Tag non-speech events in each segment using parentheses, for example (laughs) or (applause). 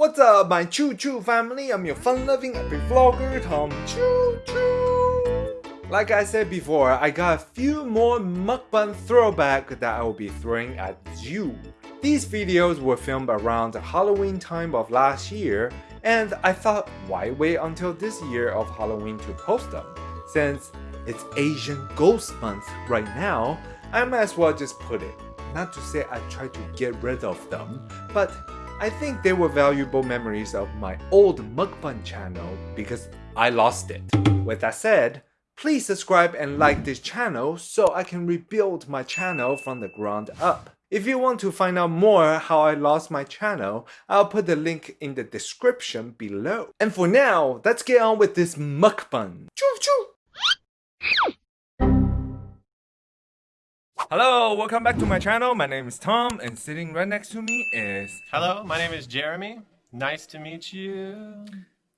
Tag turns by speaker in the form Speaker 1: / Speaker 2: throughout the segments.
Speaker 1: What's up, my Choo Choo family? I'm your fun-loving epic vlogger, Tom Choo Choo. Like I said before, I got a few more mukbang throwback that I will be throwing at you. These videos were filmed around the Halloween time of last year, and I thought why wait until this year of Halloween to post them? Since it's Asian Ghost Month right now, I might as well just put it. Not to say I try to get rid of them, but I think they were valuable memories of my old mukbang channel because I lost it. With that said, please subscribe and like this channel so I can rebuild my channel from the ground up. If you want to find out more how I lost my channel, I'll put the link in the description below. And for now, let's get on with this mukbang. Choo choo! Hello, welcome back to my channel. My name is Tom and sitting right next to me is...
Speaker 2: Hello, my name is Jeremy. Nice to meet you.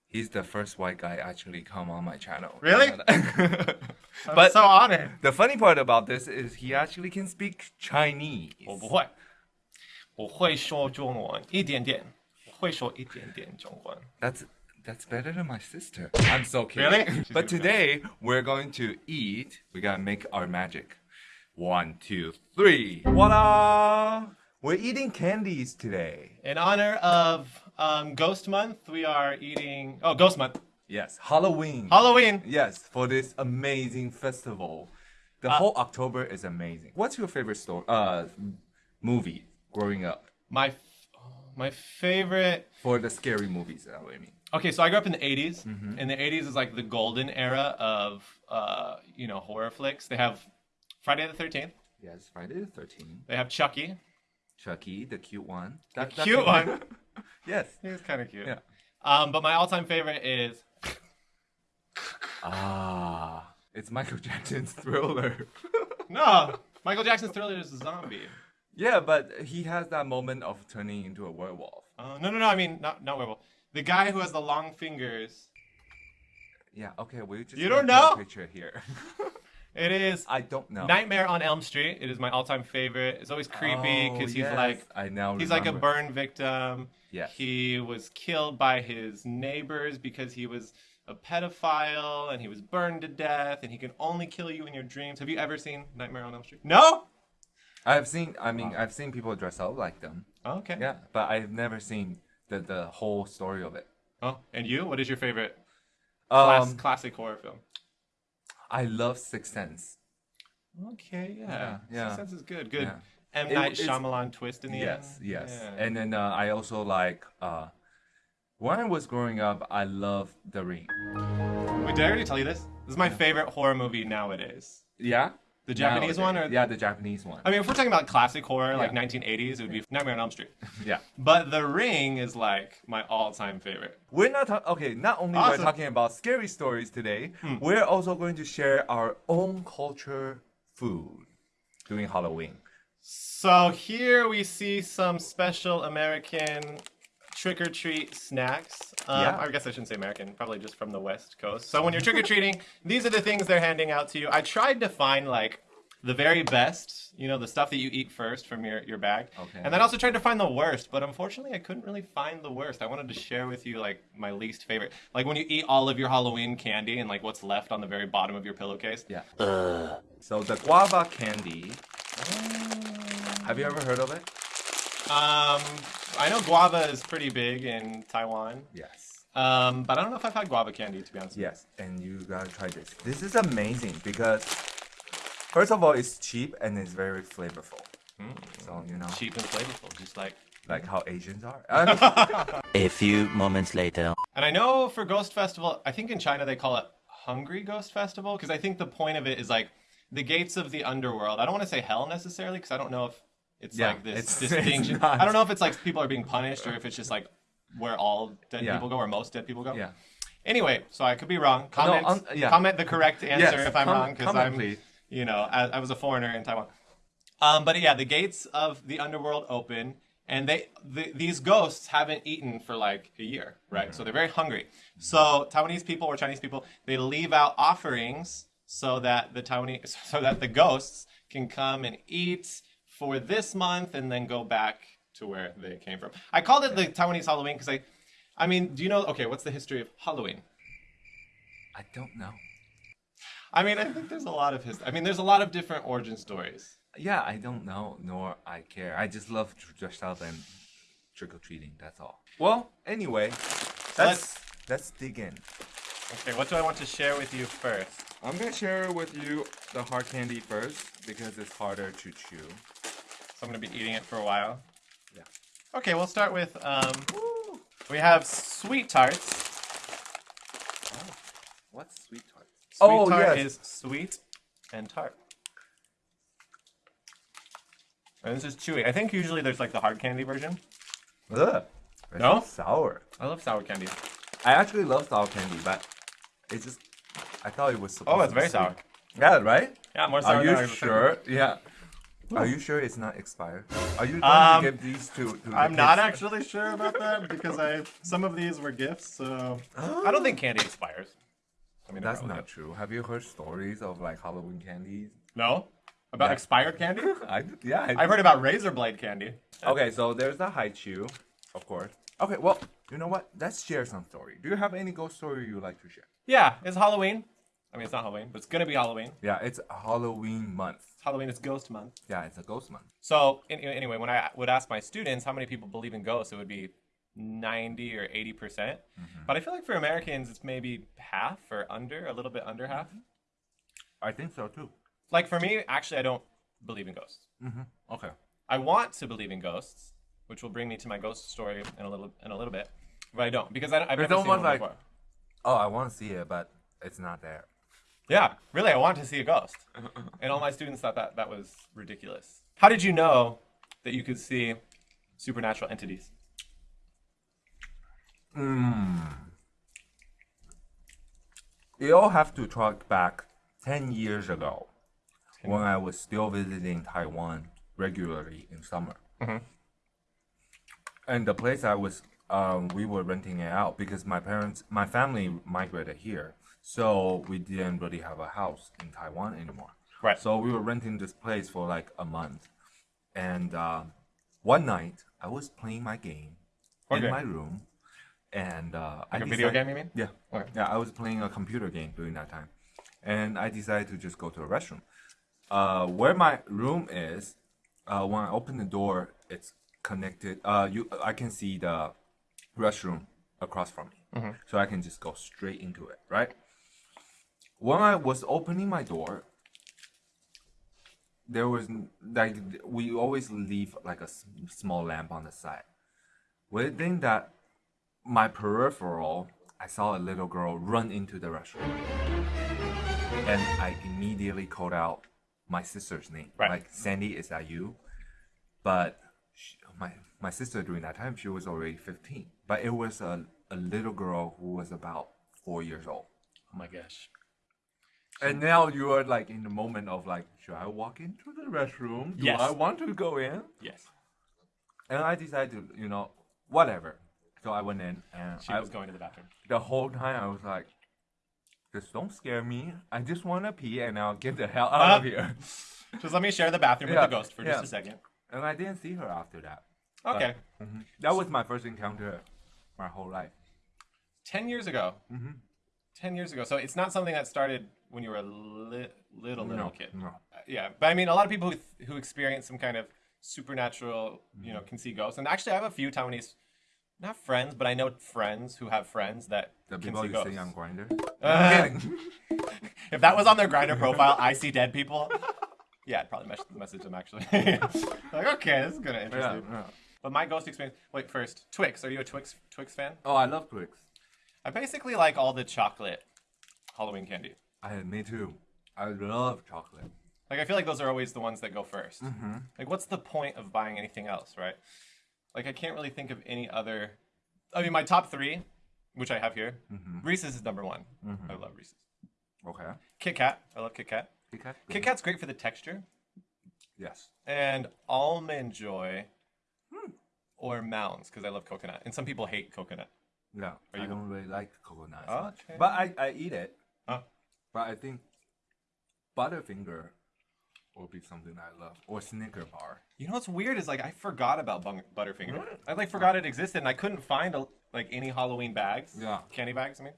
Speaker 1: He's the first white guy actually come on my channel.
Speaker 2: Really?
Speaker 1: but (laughs)
Speaker 2: I'm so honored.
Speaker 1: the funny part about this is he actually can speak Chinese.
Speaker 2: 我不会，我会说中文一点点，我会说一点点中文。
Speaker 1: That's that's better than my sister. I'm so kidding.
Speaker 2: Really? (laughs)
Speaker 1: but today we're going to eat. We gotta make our magic. One, two, three. Voila! We're eating candies today.
Speaker 2: In honor of um, Ghost Month, we are eating. Oh, Ghost Month,
Speaker 1: Yes, Halloween.
Speaker 2: Halloween.
Speaker 1: yes, for this amazing festival. The whole October is amazing. What's your favorite story? Uh, movie growing up
Speaker 2: My f- my favorite.
Speaker 1: for the scary movies. That what I mean.
Speaker 2: Okay, so I grew up in the '80s, and the '80s is like the golden era of uh, you know horror flicks. They have Friday the Thirteenth.
Speaker 1: Yes, Friday the Thirteenth.
Speaker 2: They have Chucky.
Speaker 1: Chucky, the cute one.
Speaker 2: The
Speaker 1: That- that-
Speaker 2: cute one. (laughs)
Speaker 1: yes.
Speaker 2: He was kind of cute.
Speaker 1: Yeah.
Speaker 2: Um, but my all-time favorite is (laughs)
Speaker 1: Ah, it's Michael Jackson's Thriller. (laughs)
Speaker 2: no Michael Jackson's Thriller is a zombie.
Speaker 1: yeah, but he has that moment of turning into a werewolf.
Speaker 2: Uh, no, no, no. I mean, not not werewolf. The guy who has the long fingers.
Speaker 1: Yeah, okay, we just
Speaker 2: You don't know?
Speaker 1: picture here.
Speaker 2: It is
Speaker 1: I don't know.
Speaker 2: Nightmare on Elm Street. It is my all-time favorite. It's always creepy
Speaker 1: Oh,
Speaker 2: because he's
Speaker 1: yes,
Speaker 2: like
Speaker 1: I now
Speaker 2: he's like a
Speaker 1: remember.
Speaker 2: burn victim.
Speaker 1: Yeah.
Speaker 2: He was killed by his neighbors because he was a pedophile and he was burned to death and he can only kill you in your dreams. Have you ever seen Nightmare on Elm Street? No.
Speaker 1: I've seen. I mean, I've seen people dress up like them.
Speaker 2: Okay.
Speaker 1: Yeah, but I've never seen the the whole story of it.
Speaker 2: Oh, and you? What is your favorite class,
Speaker 1: Um,
Speaker 2: classic horror film?
Speaker 1: I love Sixth Sense.
Speaker 2: Okay, yeah.
Speaker 1: Yeah, yeah.
Speaker 2: Sixth Sense is good. Good.
Speaker 1: Yeah.
Speaker 2: M.
Speaker 1: It-
Speaker 2: Night Shyamalan twist in the
Speaker 1: Yes,
Speaker 2: end.
Speaker 1: yes.
Speaker 2: Yeah.
Speaker 1: And then uh, I also like. uh When I was growing up, I loved The Ring.
Speaker 2: Wait, did I already tell you this? This is my favorite horror movie nowadays.
Speaker 1: Yeah.
Speaker 2: The Japanese one, or
Speaker 1: yeah, the Japanese one.
Speaker 2: I mean, if we're talking about classic horror, like
Speaker 1: Yeah.
Speaker 2: 1980s, it would be Nightmare on Elm Street. (laughs)
Speaker 1: yeah.
Speaker 2: But The Ring is like my all-time favorite.
Speaker 1: We're not talking. Okay, not only
Speaker 2: Awesome.
Speaker 1: we're talking about scary stories today, hmm. we're also going to share our own culture food during Halloween.
Speaker 2: So here we see some special American trick or treat snacks. Um,
Speaker 1: Yeah.
Speaker 2: I guess I shouldn't say American, probably just from the West Coast. So when you're trick or treating, (laughs) these are the things they're handing out to you. I tried to find like the very best, you know, the stuff that you eat first from your, your bag.
Speaker 1: Okay.
Speaker 2: And then I also tried to find the worst, but unfortunately I couldn't really find the worst. I wanted to share with you like my least favorite. Like when you eat all of your Halloween candy and like what's left on the very bottom of your pillowcase.
Speaker 1: Yeah. So the guava candy. Have you ever heard of it?
Speaker 2: Um, I know guava is pretty big in Taiwan.
Speaker 1: Yes.
Speaker 2: Um, but I don't know if I've had guava candy to be honest.
Speaker 1: Yes, and you gotta try this. This is amazing because, first of all, it's cheap and it's very flavorful. So you know,
Speaker 2: Cheap and flavorful, just like.
Speaker 1: like how Asians are. (laughs) I mean, (laughs)
Speaker 3: A few moments later.
Speaker 2: And I know for Ghost Festival, I think in China they call it Hungry Ghost Festival because I think the point of it is like the gates of the underworld. I don't want to say hell necessarily because I don't know if it's
Speaker 1: Yeah,
Speaker 2: like this
Speaker 1: it's- (laughs) it's
Speaker 2: distinction.
Speaker 1: not.
Speaker 2: I don't know if it's like people are being punished or if it's just like where all dead
Speaker 1: Yeah.
Speaker 2: people go or most dead people go.
Speaker 1: yeah.
Speaker 2: Anyway, so I could be wrong. Comment,
Speaker 1: um, yeah.
Speaker 2: comment the correct answer
Speaker 1: Yes,
Speaker 2: if I'm
Speaker 1: com-
Speaker 2: wrong because I'm,
Speaker 1: please.
Speaker 2: you know, I, I was a foreigner in Taiwan. Um, but yeah, the gates of the underworld open, and they the, these ghosts haven't eaten for like a year, right? So they're very hungry. So Taiwanese people or Chinese people, they leave out offerings so that the Taiwanese, (laughs) so that the ghosts can come and eat for this month and then go back to where they came from. I called it the Taiwanese Halloween because I, I mean, do you know? Okay, what's the history of Halloween?
Speaker 1: I don't know.
Speaker 2: I mean, I think there's a lot of history. I mean, there's a lot of different origin stories.
Speaker 1: Yeah, I don't know, nor I care. I just love to dress up and trick or treating. That's all. Well, anyway, let's let's dig in.
Speaker 2: Okay, what do I want to share with you first?
Speaker 1: I'm gonna share with you the hard candy first because it's harder to chew.
Speaker 2: So I'm gonna be eating it for a while.
Speaker 1: Yeah.
Speaker 2: Okay, we'll start with um, we have sweet tarts.
Speaker 1: What's sweet tart?
Speaker 2: Sweet
Speaker 1: Oh,
Speaker 2: tart
Speaker 1: yes.
Speaker 2: is sweet and tart. And this is chewy. I think usually there's like the hard candy version.
Speaker 1: Ugh.
Speaker 2: No?
Speaker 1: sour.
Speaker 2: I love sour candy.
Speaker 1: I actually love sour candy, but it's just I thought it was supposed
Speaker 2: Oh, it's very
Speaker 1: sweet.
Speaker 2: sour.
Speaker 1: Yeah, right?
Speaker 2: Yeah, more sour.
Speaker 1: Are
Speaker 2: than
Speaker 1: you
Speaker 2: I was
Speaker 1: sure? Yeah. Are you sure it's not expired? Are you going
Speaker 2: Um,
Speaker 1: to give these to? to the
Speaker 2: I'm not actually sure about that because I some of these were gifts, so I don't think candy expires. I mean,
Speaker 1: That's not
Speaker 2: good.
Speaker 1: true. Have you heard stories of like Halloween candies?
Speaker 2: No, about
Speaker 1: Yeah.
Speaker 2: expired candy. (laughs)
Speaker 1: I yeah. I,
Speaker 2: I've heard about razor blade candy.
Speaker 1: okay, so there's the Hi-Chew, of course. Okay, well, you know what? Let's share some story. Do you have any ghost story you like to share?
Speaker 2: Yeah, it's Halloween. I mean, it's not Halloween, but it's gonna be Halloween.
Speaker 1: Yeah, it's Halloween month.
Speaker 2: Halloween is Ghost Month.
Speaker 1: Yeah, it's a ghost month.
Speaker 2: So in, anyway, when I would ask my students how many people believe in ghosts, it would be 90 or 80 percent. Mm-hmm. But I feel like for Americans, it's maybe half or under, a little bit under half. Mm-hmm.
Speaker 1: I think so too.
Speaker 2: Like for me, actually, I don't believe in ghosts. Mm-hmm.
Speaker 1: Okay.
Speaker 2: I want to believe in ghosts, which will bring me to my ghost story in a little in a little bit, but I don't because I, I've
Speaker 1: It's
Speaker 2: never seen one
Speaker 1: like-
Speaker 2: before.
Speaker 1: Oh, I want to see it, but it's not there.
Speaker 2: Yeah, really, I want to see a ghost, and all my students thought that that was ridiculous. How did you know that you could see supernatural entities?
Speaker 1: You all have to track back 10 years ago when I was still visiting Taiwan regularly in summer. And the place I was, um, we were renting it out because my parents, my family migrated here. So we didn't really have a house in Taiwan anymore.
Speaker 2: Right.
Speaker 1: So we were renting this place for like a month. And uh, one night I was playing my game
Speaker 2: What
Speaker 1: in my room. And uh, I
Speaker 2: Like a video game, you mean?
Speaker 1: yeah.
Speaker 2: Okay.
Speaker 1: Yeah, I was playing a computer game during that time. And I decided to just go to a restroom. Uh, where my room is, uh, when I open the door, it's connected. Uh, you, I can see the restroom across from me. So I can just go straight into it, right? When I was opening my door, there was like we always leave like a small lamp on the side. Within that my peripheral, I saw a little girl run into the restroom. And I immediately called out my sister's name.
Speaker 2: Right.
Speaker 1: Like, Sandy, is that you? But she, my, my sister during that time, she was already 15. But it was a, a little girl who was about four years old.
Speaker 2: Oh my gosh.
Speaker 1: And now you are like in the moment of like, should I walk into the restroom? Do
Speaker 2: Yes.
Speaker 1: I want to go in?
Speaker 2: Yes,
Speaker 1: And I decided to, you know, whatever. So I went in and
Speaker 2: she
Speaker 1: I,
Speaker 2: was going to the bathroom.
Speaker 1: the whole time I was like, just don't scare me. I just want to pee and I'll get the hell out of
Speaker 2: Uh,
Speaker 1: here. (laughs)
Speaker 2: Just let me share the bathroom
Speaker 1: Yeah,
Speaker 2: with the ghost for
Speaker 1: yeah.
Speaker 2: just a second.
Speaker 1: And I didn't see her after that.
Speaker 2: Okay.
Speaker 1: That was my first encounter my whole life.
Speaker 2: 10 years ago.
Speaker 1: Mm-hmm.
Speaker 2: 10 years ago. So it's not something that started when you were a li- little, little
Speaker 1: No,
Speaker 2: kid.
Speaker 1: no.
Speaker 2: Uh, yeah. But I mean, a lot of people who, who experience some kind of supernatural, you know,
Speaker 1: Mm-hmm.
Speaker 2: can see ghosts. And actually, I have a few Taiwanese, not friends, but I know friends who have friends that
Speaker 1: The
Speaker 2: can
Speaker 1: people
Speaker 2: see
Speaker 1: you
Speaker 2: ghosts.
Speaker 1: see on Grindr.
Speaker 2: Uh, (laughs) if that was on their Grindr profile, I see dead people. Yeah, I'd probably mes- message them actually. (laughs) like, okay, this is gonna interest
Speaker 1: yeah,
Speaker 2: you.
Speaker 1: yeah.
Speaker 2: But my ghost experience. Wait, first, Twix. Are you a Twix Twix fan?
Speaker 1: Oh, I love Twix.
Speaker 2: I basically like all the chocolate Halloween candy.
Speaker 1: I, me too. I love chocolate.
Speaker 2: Like I feel like those are always the ones that go 1st
Speaker 1: Mm-hmm.
Speaker 2: Like, what's the point of buying anything else, right? Like, I can't really think of any other. I mean, my top three, which I have here,
Speaker 1: Mm-hmm.
Speaker 2: Reese's is number one. I love Reese's.
Speaker 1: Okay.
Speaker 2: Kit Kat. I love Kit Kat.
Speaker 1: Kit Kat?
Speaker 2: Kit Kat's great for the texture.
Speaker 1: Yes.
Speaker 2: And Almond Joy
Speaker 1: Hmm.
Speaker 2: or Mounds because I love coconut. And some people hate coconut.
Speaker 1: No, I
Speaker 2: you-
Speaker 1: don't really like coconut as much. But I, I eat it.
Speaker 2: Oh.
Speaker 1: But I think Butterfinger would be something I love. Or Snicker bar.
Speaker 2: You know what's weird is like I forgot about Bung- Butterfinger. I like oh. forgot it existed, and I couldn't find a, like any Halloween bags.
Speaker 1: Yeah.
Speaker 2: Candy bags. I mean.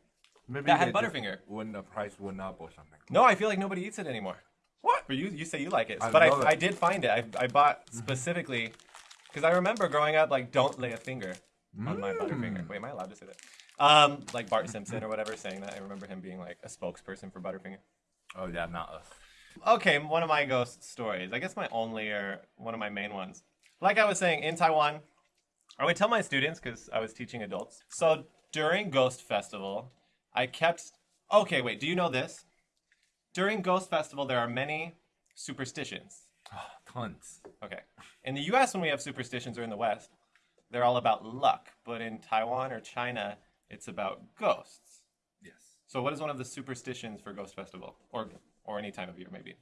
Speaker 1: Maybe
Speaker 2: That had Butterfinger.
Speaker 1: When the price went up or something.
Speaker 2: No, I feel like nobody eats it anymore.
Speaker 1: What?
Speaker 2: But you you say you like it,
Speaker 1: I
Speaker 2: but I,
Speaker 1: it.
Speaker 2: I did find it. I, I bought mm-hmm. specifically because I remember growing up like don't lay a finger on my Butterfinger. Mm. Wait, am I allowed to say that? Um, like Bart Simpson or whatever saying that. I remember him being like a spokesperson for Butterfinger.
Speaker 1: Oh yeah, not us.
Speaker 2: Okay, one of my ghost stories. I guess my only or one of my main ones. Like I was saying, in Taiwan, I would tell my students because I was teaching adults. So during Ghost Festival, I kept. Okay, wait. Do you know this? During Ghost Festival, there are many superstitions. (sighs)
Speaker 1: Tons.
Speaker 2: Okay. In the U.S., when we have superstitions, or in the West, they're all about luck. But in Taiwan or China, it's about ghosts.
Speaker 1: Yes.
Speaker 2: So, what is one of the superstitions for Ghost Festival, or or any time of year, maybe?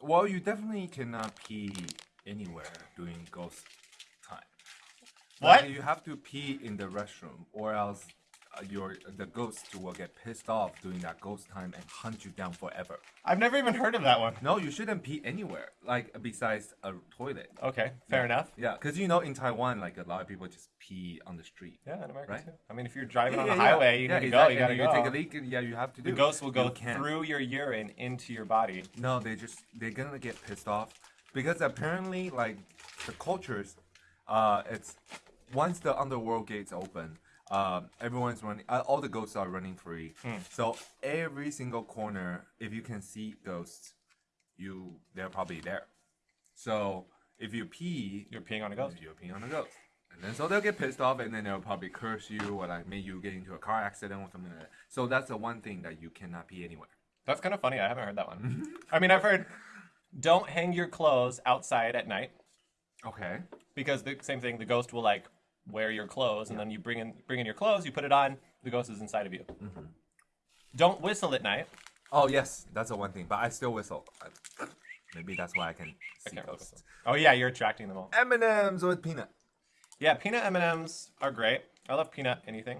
Speaker 1: Well, you definitely cannot pee anywhere during ghost time.
Speaker 2: What?
Speaker 1: Like, you have to pee in the restroom, or else your the ghost will get pissed off during that ghost time and hunt you down forever.
Speaker 2: I've never even heard of that one.
Speaker 1: No, you shouldn't pee anywhere, like besides a toilet.
Speaker 2: Okay, fair enough.
Speaker 1: Yeah, because you know in Taiwan, like a lot of people just pee on the street.
Speaker 2: Yeah, in America
Speaker 1: Right?
Speaker 2: too. I mean, if you're driving on
Speaker 1: Yeah,
Speaker 2: the
Speaker 1: yeah,
Speaker 2: highway, you
Speaker 1: yeah,
Speaker 2: to
Speaker 1: exactly.
Speaker 2: go. You gotta go.
Speaker 1: you take a leak, and yeah, you have to do.
Speaker 2: the ghost will go
Speaker 1: You
Speaker 2: through your urine into your body.
Speaker 1: No, they just they're gonna get pissed off because apparently, like the cultures, uh, it's once the underworld gates open, um, everyone's running. Uh, all the ghosts are running free. So every single corner, if you can see ghosts, you they're probably there. So if you pee,
Speaker 2: You're peeing on a ghost.
Speaker 1: you're peeing on a ghost. And then so they'll get pissed off and then they'll probably curse you or like make you get into a car accident or something like that. So that's the one thing that you cannot pee anywhere.
Speaker 2: That's kind of funny. I haven't heard that one. (laughs) I mean, I've heard don't hang your clothes outside at night
Speaker 1: Okay.
Speaker 2: because the same thing. The ghost will like wear your clothes, and then you bring in bring in your clothes, you put it on. The ghost is inside of you.
Speaker 1: Mm-hmm.
Speaker 2: Don't whistle at night.
Speaker 1: Oh yes, that's the one thing. But I still whistle. I- Maybe that's why I can see
Speaker 2: can't
Speaker 1: ghosts.
Speaker 2: whistle. Oh yeah, you're attracting them all.
Speaker 1: M and M's with peanut.
Speaker 2: Yeah, peanut M and M's are great. I love peanut anything,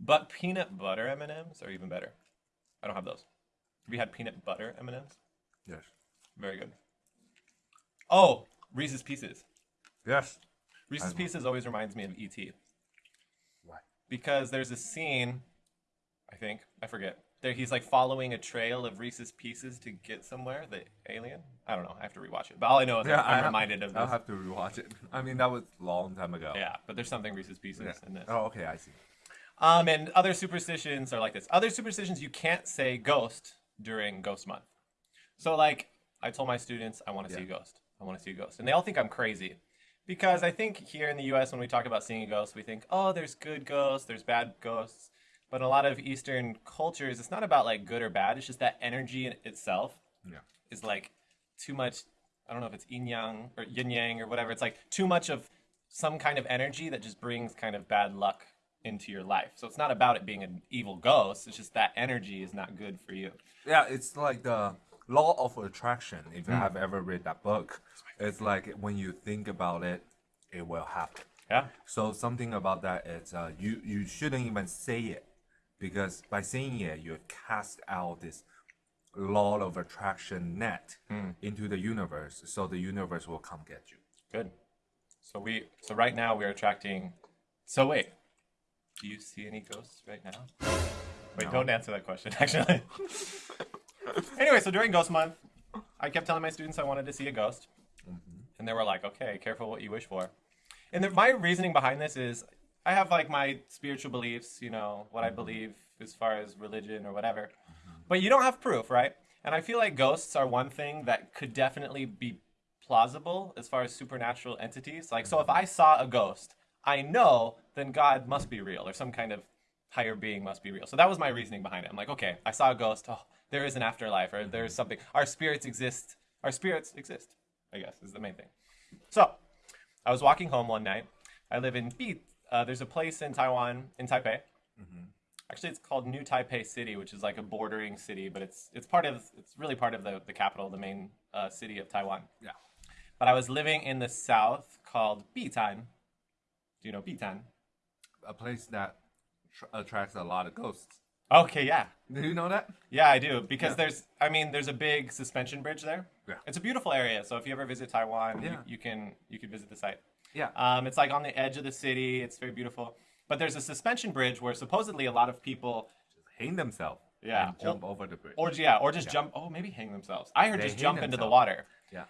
Speaker 2: but peanut butter M and M's are even better. I don't have those. Have you had peanut butter M and M's?
Speaker 1: Yes.
Speaker 2: Very good. Oh, Reese's Pieces.
Speaker 1: Yes.
Speaker 2: Reese's Pieces always reminds me of E.T.
Speaker 1: Why?
Speaker 2: because there's a scene, I think I forget. There he's like following a trail of Reese's Pieces to get somewhere. The alien. I don't know. I have to rewatch it. But all I know is I'm,
Speaker 1: I
Speaker 2: I'm
Speaker 1: have-
Speaker 2: reminded of
Speaker 1: I'll have to rewatch it. I mean, that was a long time ago.
Speaker 2: Yeah, but there's something Reese's Pieces
Speaker 1: Yeah.
Speaker 2: in this.
Speaker 1: Oh, okay. I see.
Speaker 2: Um, and other superstitions are like this. Other superstitions you can't say ghost during Ghost Month. So like I told my students, I want to see a ghost. I want to see a ghost, and they all think I'm crazy. Because I think here in the U.S., when we talk about seeing a ghost, we think, oh, there's good ghosts, there's bad ghosts. But in a lot of Eastern cultures, it's not about like good or bad. It's just that energy in itself
Speaker 1: Yeah.
Speaker 2: is like too much. I don't know if it's yin yang or yin yang or whatever. It's like too much of some kind of energy that just brings kind of bad luck into your life. So it's not about it being an evil ghost. It's just that energy is not good for you.
Speaker 1: Yeah, it's like the law of attraction. If you have ever read that book, it's like when you think about it, it will happen.
Speaker 2: Yeah.
Speaker 1: So something about that is uh, you you shouldn't even say it because by saying it you cast out this law of attraction net into the universe. So the universe will come get you.
Speaker 2: Good. So we. So right now we're attracting. So wait. Do you see any ghosts right now? Wait,
Speaker 1: No.
Speaker 2: don't answer that question. (laughs) Actually. (laughs) (laughs) anyway, so during Ghost Month, I kept telling my students I wanted to see a ghost, mm-hmm. and they were like, "Okay, careful what you wish for." And the, my reasoning behind this is, I have like my spiritual beliefs, you know, what I mm-hmm. believe as far as religion or whatever, mm-hmm. but you don't have proof, right? And I feel like ghosts are one thing that could definitely be plausible as far as supernatural entities. Like, so if I saw a ghost, I know then God must be real or some kind of higher being must be real. So that was my reasoning behind it. I'm like, okay, I saw a ghost. Oh, there is an afterlife or there is something. Our spirits exist. Our spirits exist, I guess, is the main thing. So I was walking home one night. I live in Bi. Uh, there's a place in Taiwan, in Taipei. Actually, it's called New Taipei City, which is like a bordering city, but it's it's part of it's really part of the the capital, the main uh, city of Taiwan.
Speaker 1: Yeah.
Speaker 2: But I was living in the south called Bitan. Do you know Bitan?
Speaker 1: A place that tr- attracts a lot of ghosts.
Speaker 2: Okay, yeah.
Speaker 1: Do you know that?
Speaker 2: Yeah, I do because
Speaker 1: Yeah.
Speaker 2: there's, I mean, there's a big suspension bridge there.
Speaker 1: Yeah.
Speaker 2: It's a beautiful area, so if you ever visit Taiwan,
Speaker 1: Yeah.
Speaker 2: you, you can you can visit the site.
Speaker 1: Yeah.
Speaker 2: Um, it's like on the edge of the city. It's very beautiful. But there's a suspension bridge where supposedly a lot of people, just
Speaker 1: Hang themselves.
Speaker 2: Yeah.
Speaker 1: And jump over the bridge.
Speaker 2: or yeah, or just jump. Oh, maybe hang themselves. I heard
Speaker 1: They
Speaker 2: just jump into the water,
Speaker 1: yeah.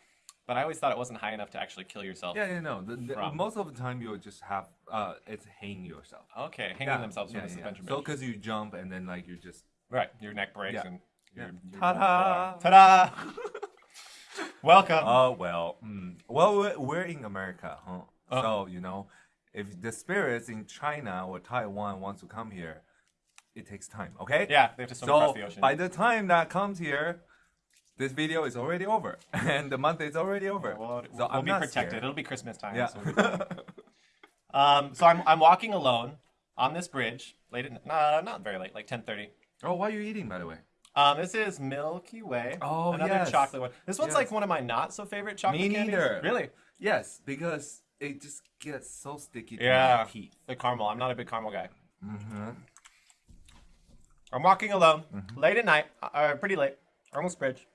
Speaker 2: But I always thought it wasn't high enough to actually kill yourself.
Speaker 1: Yeah, yeah, no. The, the,
Speaker 2: From.
Speaker 1: most of the time, you'll just have uh, it's hang yourself.
Speaker 2: Okay, hanging
Speaker 1: yeah.
Speaker 2: themselves from
Speaker 1: yeah,
Speaker 2: the
Speaker 1: yeah.
Speaker 2: suspension
Speaker 1: So
Speaker 2: bridge.
Speaker 1: because you jump and then like you just
Speaker 2: right, your neck breaks
Speaker 1: Yeah.
Speaker 2: and.
Speaker 1: Yeah.
Speaker 2: You're, you're
Speaker 1: Ta-da!
Speaker 2: Ta-da! (laughs) Welcome.
Speaker 1: Oh well, mm, well we're, we're in America, huh?
Speaker 2: Uh.
Speaker 1: So you know, if the spirits in China or Taiwan wants to come here, it takes time. Okay?
Speaker 2: yeah, they have to swim
Speaker 1: So
Speaker 2: across the ocean.
Speaker 1: by the time that comes here, this video is already over, (laughs) and the month is already over.
Speaker 2: Well,
Speaker 1: so
Speaker 2: we'll
Speaker 1: I'm
Speaker 2: be
Speaker 1: not
Speaker 2: protected.
Speaker 1: scared.
Speaker 2: It'll be Christmas time.
Speaker 1: Yeah.
Speaker 2: So, we'll be fine. um, so I'm, I'm walking alone on this bridge late at nah, not very late, like 10:30.
Speaker 1: oh, what are you eating, by the way?
Speaker 2: Um, this is Milky Way.
Speaker 1: Oh,
Speaker 2: another
Speaker 1: yes.
Speaker 2: chocolate one. This one's
Speaker 1: Yes.
Speaker 2: like one of my not so favorite chocolate
Speaker 1: Me
Speaker 2: candies.
Speaker 1: neither.
Speaker 2: Really?
Speaker 1: Yes, because it just gets so sticky to
Speaker 2: Yeah. The caramel. I'm not a big caramel guy.
Speaker 1: Mm-hmm.
Speaker 2: I'm walking alone, late at night, uh, pretty late, almost bridge.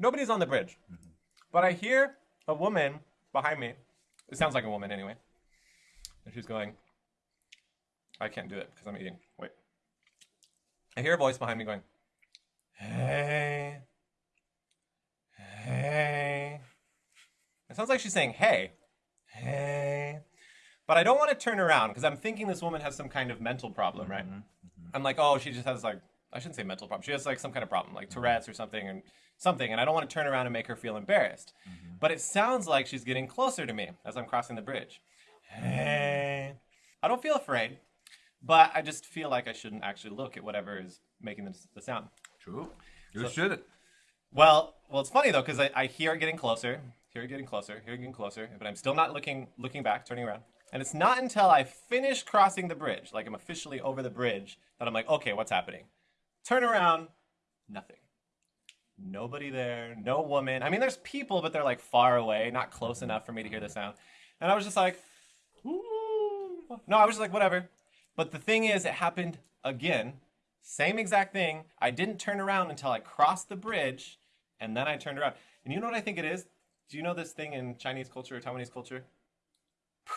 Speaker 2: Nobody's on the bridge, mm-hmm. but I hear a woman behind me. It sounds like a woman anyway, and she's going. I can't do it because I'm eating. Wait. I hear a voice behind me going, "Hey, hey." It sounds like she's saying, "Hey, hey." But I don't want to turn around because I'm thinking this woman has some kind of mental problem, right? Mm-hmm. Mm-hmm. I'm like, oh, she just has like, I shouldn't say mental problem. She has like some kind of problem, like Tourette's or something, and something. And I don't want to turn around and make her feel embarrassed. Mm-hmm. But it sounds like she's getting closer to me as I'm crossing the bridge. Hey. I don't feel afraid, but I just feel like I shouldn't actually look at whatever is making the, the sound.
Speaker 1: True. You should.
Speaker 2: Well, well, it's funny though because I, I hear it getting closer, hear it getting closer, hear it getting closer, but I'm still not looking looking back, turning around. And it's not until I finish crossing the bridge, like I'm officially over the bridge, that I'm like, okay, what's happening? Turn around, nothing. Nobody there, no woman. I mean, there's people, but they're like far away, not close enough for me to hear the sound. And I was just like, Ooh. no, I was just like, whatever. But the thing is, it happened again. Same exact thing. I didn't turn around until I crossed the bridge, and then I turned around. And you know what I think it is? Do you know this thing in Chinese culture or Taiwanese culture? (sighs)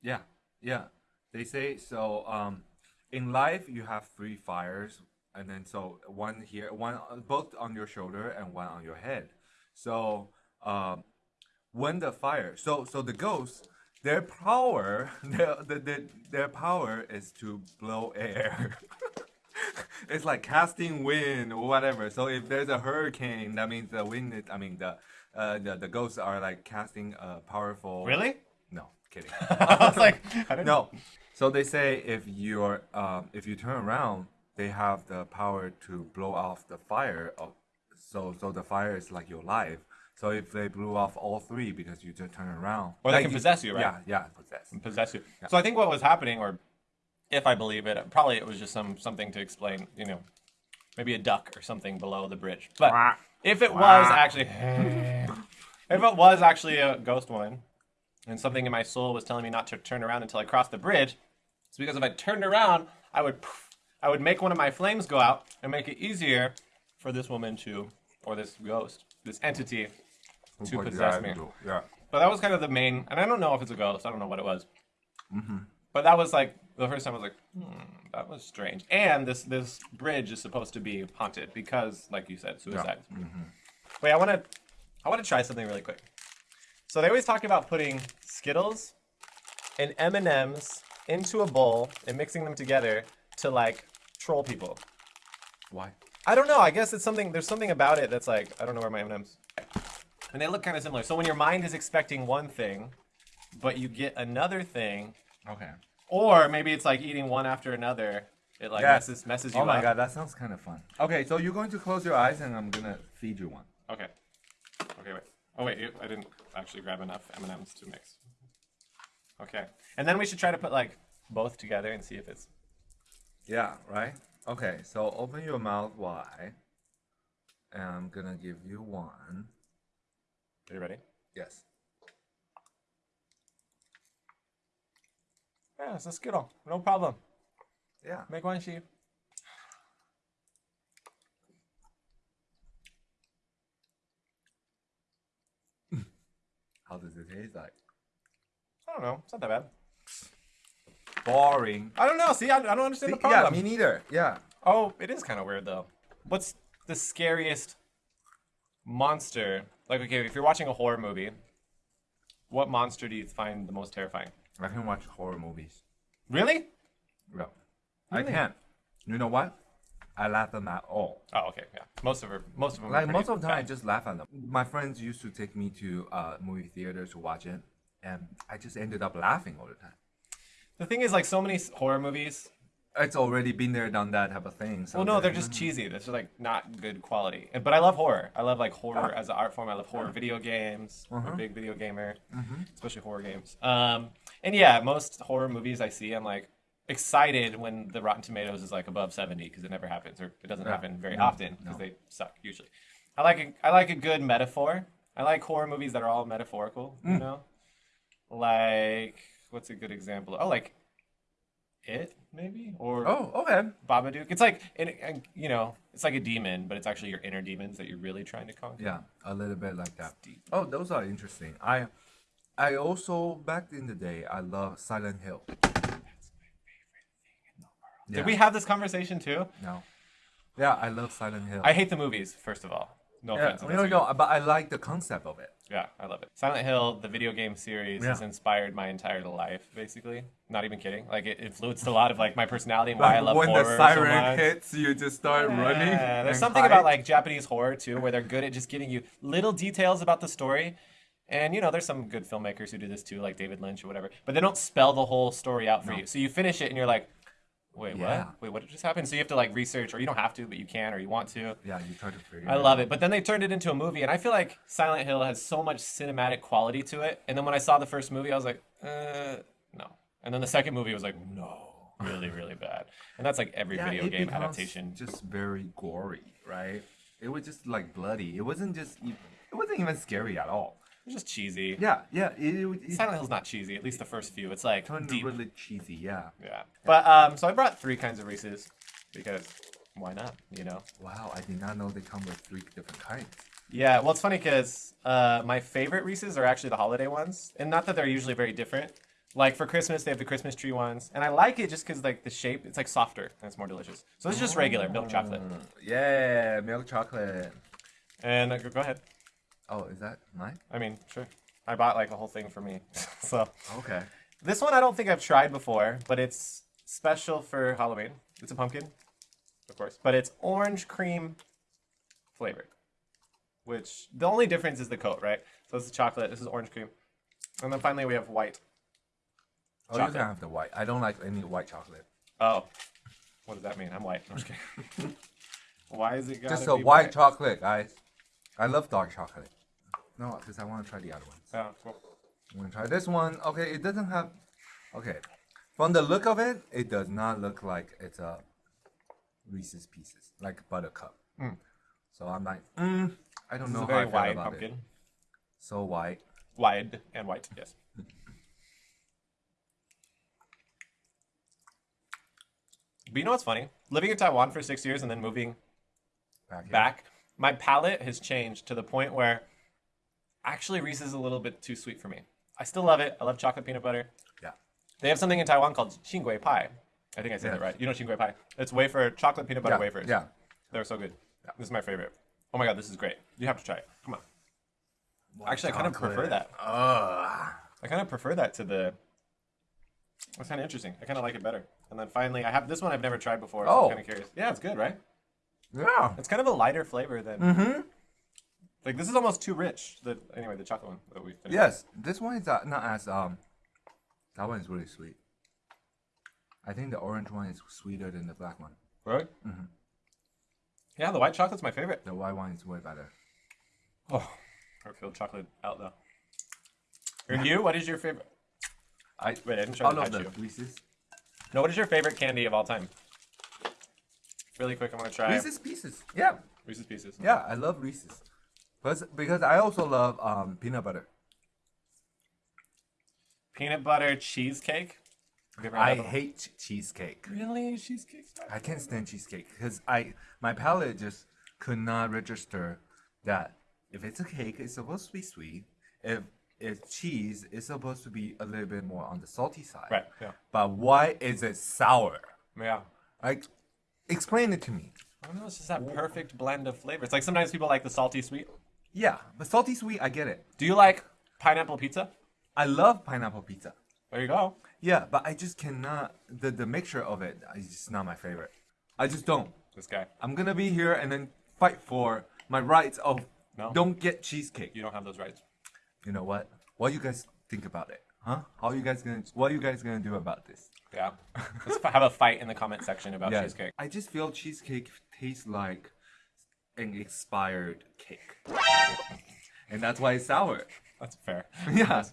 Speaker 1: Yeah, yeah. They say so. Um, in life, you have three fires, and then so one here, one both on your shoulder and one on your head. So, um, when the fire, so so the ghosts, their power, (laughs) their the, the, their power is to blow air. (laughs) it's like casting wind or whatever. So if there's a hurricane, that means the wind. Is, I mean the. Uh, the, the ghosts are like casting a powerful.
Speaker 2: Really?
Speaker 1: No, kidding. (laughs)
Speaker 2: I was like, I
Speaker 1: No. So they say if you're um, if you turn around, they have the power to blow off the fire. Of, so so the fire is like your life. So if they blew off all three because you just turn around,
Speaker 2: Or they
Speaker 1: like
Speaker 2: can possess you, right?
Speaker 1: Yeah, yeah, possess.
Speaker 2: possess you. So I think what was happening, or if I believe it, probably it was just some something to explain, you know, maybe a duck or something below the bridge. But if it was actually, (laughs) if it was actually a ghost woman, and something in my soul was telling me not to turn around until I crossed the bridge, it's because if I turned around, I would, I would make one of my flames go out and make it easier for this woman to, or this ghost, this entity, to possess me.
Speaker 1: Yeah.
Speaker 2: But that was kind of the main, and I don't know if it's a ghost. I don't know what it was. But that was like the first time I was like, hmm, that was strange. And this this bridge is supposed to be haunted because, like you said, suicides. Wait, I want to I want to try something really quick. So they always talk about putting Skittles and M and M's into a bowl and mixing them together to like troll people.
Speaker 1: Why?
Speaker 2: I don't know. I guess it's something. There's something about it that's like I don't know where my M&Ms. And they look kind of similar. So when your mind is expecting one thing, but you get another thing,
Speaker 1: Okay.
Speaker 2: or maybe it's like eating one after another, it like
Speaker 1: Yes.
Speaker 2: messes messes you
Speaker 1: Oh my
Speaker 2: up.
Speaker 1: god, that sounds kind of fun. Okay, so you're going to close your eyes and I'm gonna feed you one.
Speaker 2: Okay. Okay. Wait. Oh wait, I didn't actually grab enough M&Ms to mix. Okay. And then we should try to put like both together and see if it's.
Speaker 1: Yeah, right? Okay, so open your mouth wide. And I'm gonna give you one.
Speaker 2: Are you ready?
Speaker 1: Yes.
Speaker 2: Yeah, it's a Skittle. No problem.
Speaker 1: Yeah.
Speaker 2: Make one sheep. (laughs)
Speaker 1: How does it taste like?
Speaker 2: I don't know. It's not that bad.
Speaker 1: Boring.
Speaker 2: I don't know. See, I, I don't understand the problem.
Speaker 1: yeah, me neither. Yeah.
Speaker 2: Oh, it is kind of weird though. What's the scariest monster? Like, okay, if you're watching a horror movie, what monster do you find the most terrifying?
Speaker 1: I can watch horror movies.
Speaker 2: Really?
Speaker 1: Yeah. I can't. You know what? I laugh at them at all.
Speaker 2: Oh, okay, yeah. Most of her, most of them.
Speaker 1: Like most of the time, I just laugh at them. My friends used to take me to uh, movie theater to watch it, and I just ended up laughing all the time.
Speaker 2: The thing is, like, so many horror movies.
Speaker 1: It's already been there, done that type of thing. So
Speaker 2: Well, no, they're just cheesy. They're just like not good quality. But I love horror. I love like horror ah. as an art form. I love horror video games. I'm a uh-huh. big video gamer, mm-hmm. especially horror games. Um, and yeah, most horror movies I see, I'm like excited when the Rotten Tomatoes is like above 70 because it never happens or it doesn't
Speaker 1: Yeah.
Speaker 2: happen very
Speaker 1: No,
Speaker 2: often because
Speaker 1: no.
Speaker 2: they suck usually. I like a, I like a good metaphor. I like horror movies that are all metaphorical. You mm. know, like what's a good example? Oh, like it maybe or
Speaker 1: Oh, okay.
Speaker 2: Babadook. It's like, and, and, you know, it's like a demon, but it's actually your inner demons that you're really trying to conquer.
Speaker 1: Yeah, a little bit like that.
Speaker 2: deep.
Speaker 1: Oh, those are interesting. I, I also back in the day, I love Silent Hill. Yeah.
Speaker 2: Did we have this conversation too?
Speaker 1: No. Yeah, I love Silent Hill.
Speaker 2: I hate the movies, first of all. No
Speaker 1: yeah,
Speaker 2: offense.
Speaker 1: no, no, but I like the concept of it.
Speaker 2: Yeah, I love it. Silent Hill, the video game series, has inspired my entire life, basically. Not even kidding. Like, it influenced a lot of like my personality and why I love
Speaker 1: when
Speaker 2: horror
Speaker 1: the
Speaker 2: so
Speaker 1: siren
Speaker 2: much.
Speaker 1: hits, you just start running.
Speaker 2: Yeah, there's something
Speaker 1: hide.
Speaker 2: about like Japanese horror too, where they're good at just giving you little details about the story. And you know, there's some good filmmakers who do this too, like David Lynch or whatever. But they don't spell the whole story out for you. So you finish it and you're like, wait,
Speaker 1: Yeah.
Speaker 2: what? Wait, what just happened? So you have to like research, or you don't have to, but you can, or you want to.
Speaker 1: Yeah, you try to figure.
Speaker 2: I love it. But then they turned it into a movie, and I feel like Silent Hill has so much cinematic quality to it. And then when I saw the first movie, I was like, uh, no. And then the second movie was like, no, really, really (laughs) bad. And that's like every
Speaker 1: Yeah,
Speaker 2: video game adaptation.
Speaker 1: Just very gory, right? It was just like bloody. It wasn't just. It wasn't even scary at all.
Speaker 2: It's just cheesy.
Speaker 1: Yeah, yeah. It, it, it
Speaker 2: Silent Hill's not cheesy, at least the first few. It's like
Speaker 1: turned
Speaker 2: deep.
Speaker 1: really cheesy. Yeah.
Speaker 2: Yeah. But um, so I brought three kinds of Reese's because why not? You know.
Speaker 1: Wow, I did not know they come with three different kinds.
Speaker 2: Yeah. Well, it's funny because uh, my favorite Reese's are actually the holiday ones, and not that they're usually very different. Like for Christmas, they have the Christmas tree ones, and I like it just because like the shape, it's like softer and it's more delicious. So this is just regular milk chocolate.
Speaker 1: Yeah, milk chocolate.
Speaker 2: And uh, go ahead.
Speaker 1: Oh, is that mine?
Speaker 2: I mean, sure. I bought like a whole thing for me. (laughs) so
Speaker 1: Okay.
Speaker 2: this one I don't think I've tried before, but it's special for Halloween. It's a pumpkin, of course, but it's orange cream flavored. Which the only difference is the coat, right? So this is chocolate. This is orange cream, and then finally we have white.
Speaker 1: Oh, you
Speaker 2: Chocolate.
Speaker 1: can have the white. I don't like any white chocolate.
Speaker 2: Oh, what does that mean? I'm white. I'm just kidding. (laughs) Why is it
Speaker 1: Just a
Speaker 2: be
Speaker 1: white chocolate, guys. I love dark chocolate. No, because I want to try the other ones.
Speaker 2: Oh, cool.
Speaker 1: I'm gonna try this one. Okay, it doesn't have. Okay, from the look of it, it does not look like it's a Reese's Pieces, like Buttercup. So I'm like, mm, I don't
Speaker 2: This
Speaker 1: know how I feel
Speaker 2: wide
Speaker 1: about
Speaker 2: pumpkin.
Speaker 1: it. So white.
Speaker 2: Wide and white. Yes. But you know what's funny? Living in Taiwan for six years and then moving
Speaker 1: Back.
Speaker 2: back, my palate has changed to the point where actually Reese's is a little bit too sweet for me. I still love it. I love chocolate peanut butter.
Speaker 1: Yeah.
Speaker 2: They have something in Taiwan called Xingui pie. I think I said
Speaker 1: Yeah.
Speaker 2: that right. You know Xingui pie? It's wafer, chocolate peanut butter
Speaker 1: Yeah.
Speaker 2: wafers.
Speaker 1: Yeah.
Speaker 2: They're so good. This is my favorite. Oh my god, this is great. You have to try it. Come on. Actually, I kind of prefer that.
Speaker 1: Ugh.
Speaker 2: I kind of prefer that to the. It's kind of interesting. I kind of like it better. And then finally, I have this one I've never tried before. So
Speaker 1: Oh.
Speaker 2: I'm kind of curious. Yeah, it's good, right?
Speaker 1: Yeah.
Speaker 2: It's kind of a lighter flavor than.
Speaker 1: Mm-hmm.
Speaker 2: Like this is almost too rich. The anyway, the chocolate one that we finished.
Speaker 1: Yes, this one is uh, not as um. That one is really sweet. I think the orange one is sweeter than the black one.
Speaker 2: Right. Mhm. Yeah, the white chocolate's my favorite.
Speaker 1: The white one is way better.
Speaker 2: Oh, I feel chocolate out though. And you? What is your favorite?
Speaker 1: I
Speaker 2: Wait, I didn't try to
Speaker 1: of
Speaker 2: touch
Speaker 1: the
Speaker 2: you.
Speaker 1: Reese's.
Speaker 2: No, what is your favorite candy of all time? Really quick, I'm gonna try
Speaker 1: Reese's Pieces. Yeah,
Speaker 2: Reese's Pieces.
Speaker 1: yeah, I love Reese's. Because because I also love um peanut butter.
Speaker 2: Peanut butter cheesecake. Have you ever
Speaker 1: I hate cheesecake.
Speaker 2: Really cheesecake.
Speaker 1: I can't stand cheesecake because I my palate just could not register that if it's a cake, it's supposed to be sweet. If is cheese is supposed to be a little bit more on the salty side.
Speaker 2: Right, yeah.
Speaker 1: But why is it sour?
Speaker 2: Yeah.
Speaker 1: Like, explain it to me.
Speaker 2: I don't know. It's just that perfect blend of flavors. Like sometimes people like the salty sweet.
Speaker 1: Yeah, but salty sweet, I get it.
Speaker 2: Do you like pineapple pizza?
Speaker 1: I love pineapple pizza.
Speaker 2: There you go.
Speaker 1: Yeah, but I just cannot. The the mixture of it is just not my favorite. I just don't.
Speaker 2: This guy.
Speaker 1: I'm gonna be here and then fight for my rights of
Speaker 2: No.
Speaker 1: don't get cheesecake.
Speaker 2: You don't have those rights.
Speaker 1: You know what? What you guys think about it? Huh? How you guys gonna? What are you guys gonna do about this?
Speaker 2: Yeah. Let's have a fight in the comment section about
Speaker 1: Yeah,
Speaker 2: cheesecake.
Speaker 1: I just feel cheesecake tastes like an expired cake, and that's why it's sour.
Speaker 2: That's fair.
Speaker 1: Yeah.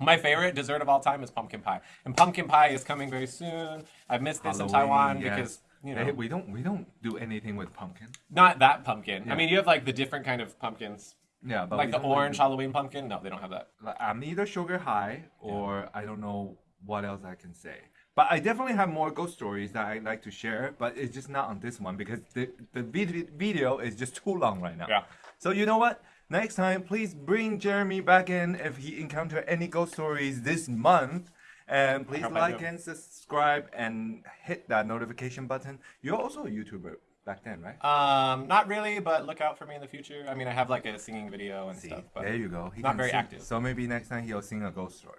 Speaker 2: My favorite dessert of all time is pumpkin pie, and pumpkin pie is coming very soon. I've missed this in Taiwan
Speaker 1: yes.
Speaker 2: because you know
Speaker 1: Hey, we don't we don't do anything with pumpkin.
Speaker 2: not that pumpkin. I mean, you have like the different kind of pumpkins,
Speaker 1: Yeah, but
Speaker 2: like the orange
Speaker 1: really-
Speaker 2: Halloween pumpkin. No, they don't have that.
Speaker 1: I'm either sugar high or I don't know what else I can say. But I definitely have more ghost stories that I like to share, but it's just not on this one because the, the video is just too long right now.
Speaker 2: Yeah.
Speaker 1: So you know what? Next time, please bring Jeremy back in if he encounter any ghost stories this month. And please like and subscribe and hit that notification button. You're also a YouTuber back then, right?
Speaker 2: Um, not really, but look out for me in the future. I mean, I have like a singing video and
Speaker 1: See,
Speaker 2: stuff, but
Speaker 1: there you go. He
Speaker 2: not very
Speaker 1: sing.
Speaker 2: active.
Speaker 1: So maybe next time he'll sing a ghost story.